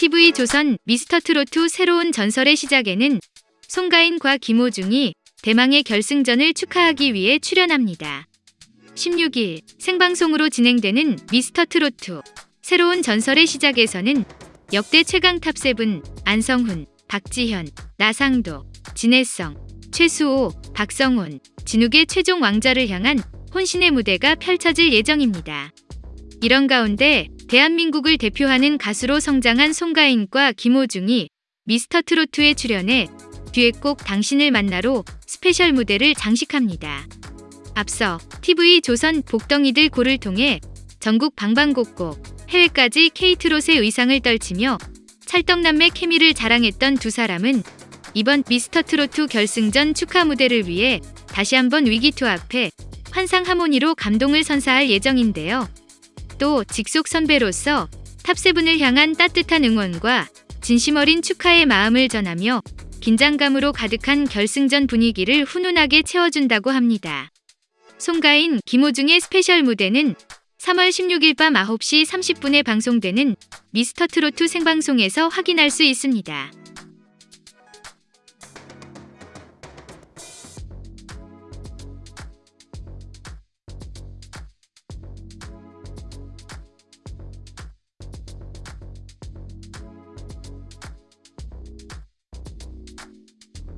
TV 조선 미스터트롯 새로운 전설의 시작에는 송가인과 김호중이 대망의 결승전을 축하하기 위해 출연합니다. 16일 생방송으로 진행되는 미스터트롯 새로운 전설의 시작에서는 역대 최강 탑7 안성훈, 박지현, 나상도, 진해성, 최수호, 박성훈, 진욱의 최종 왕좌를 향한 혼신의 무대가 펼쳐질 예정입니다. 이런 가운데 대한민국을 대표하는 가수로 성장한 송가인과 김호중이 미스터트로트에 출연해 듀엣곡 당신을 만나로 스페셜 무대를 장식합니다. 앞서 TV 조선 복덩이들 고를 통해 전국 방방곡곡 해외까지 케이트롯의 위상을 떨치며 찰떡남매 케미를 자랑했던 두 사람은 이번 미스터트로트 결승전 축하 무대를 위해 다시 한번 의기투합해 환상 하모니로 감동을 선사할 예정인데요. 또 직속 선배로서 탑세븐을 향한 따뜻한 응원과 진심 어린 축하의 마음을 전하며 긴장감으로 가득한 결승전 분위기를 훈훈하게 채워준다고 합니다. 송가인, 김호중의 스페셜 무대는 3월 16일 밤 9시 30분에 방송되는 미스터트로트 생방송에서 확인할 수 있습니다.